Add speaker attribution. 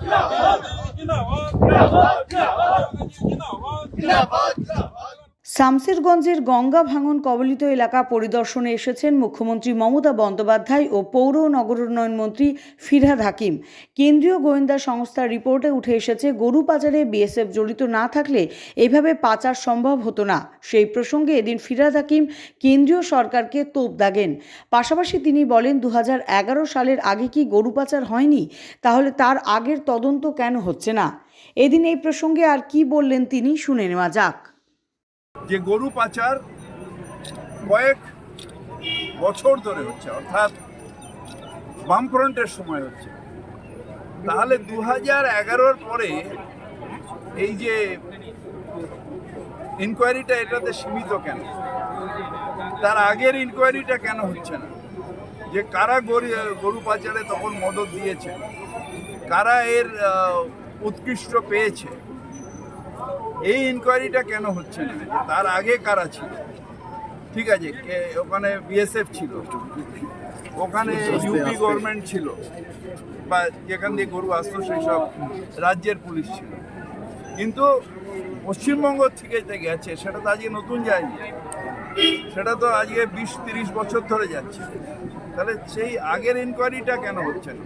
Speaker 1: 你打我，你打我。শামসেরগঞ্জের গঙ্গা ভাঙন কবলিত এলাকা পরিদর্শনে এসেছেন মুখ্যমন্ত্রী মমতা বন্দ্যোপাধ্যায় ও পৌর নগরোন্নয়ন মন্ত্রী ফিরহাদ হাকিম। কেন্দ্রীয় গোয়েন্দা সংস্থার রিপোর্টে উঠে এসেছে গরু পাচারে বিএসএফ জড়িত না থাকলে এভাবে পাচার সম্ভব হতো না। সেই প্রসঙ্গে এদিন ফিরহাদ হাকিম কেন্দ্রীয় সরকারকে তোপ দাগেন। পাশাপাশি তিনি বলেন দু হাজার এগারো সালের আগে কি গরু পাচার হয়নি? তাহলে তার আগের তদন্ত কেন হচ্ছে না? এদিন এই প্রসঙ্গে আর কি বললেন তিনি শুনে নেওয়া যাক।
Speaker 2: যে গরু পাচার কয়েক বছর ধরে হচ্ছে, অর্থাৎ বামফ্রন্টের সময় হচ্ছে। তাহলে দু হাজার এগারোর পরে এই যে ইনকোয়ারিটা এটাতে সীমিত কেন? তার আগের ইনকোয়ারিটা কেন হচ্ছে না? যে কারা গরু গরু পাচারে তখন মদত দিয়েছে? কারা এর উৎকৃষ্ট পেয়েছে? এই ইনকোয়ারিটা কেন হচ্ছে না? তার আগে কারা ছিল? ঠিক আছে ওখানে বিএসএফ ছিল, ওখানে ইউপি গভর্নমেন্ট ছিল, বা যেখান দিয়ে গরু আসতো সেই সব রাজ্যের পুলিশ ছিল। কিন্তু পশ্চিমবঙ্গ থেকে যে গেছে, সেটা তো আজকে নতুন যায়নি। সেটা তো আজকে বিশ, তিরিশ বছর ধরে যাচ্ছে। তাহলে সেই আগের ইনকোয়ারিটা কেন হচ্ছে না?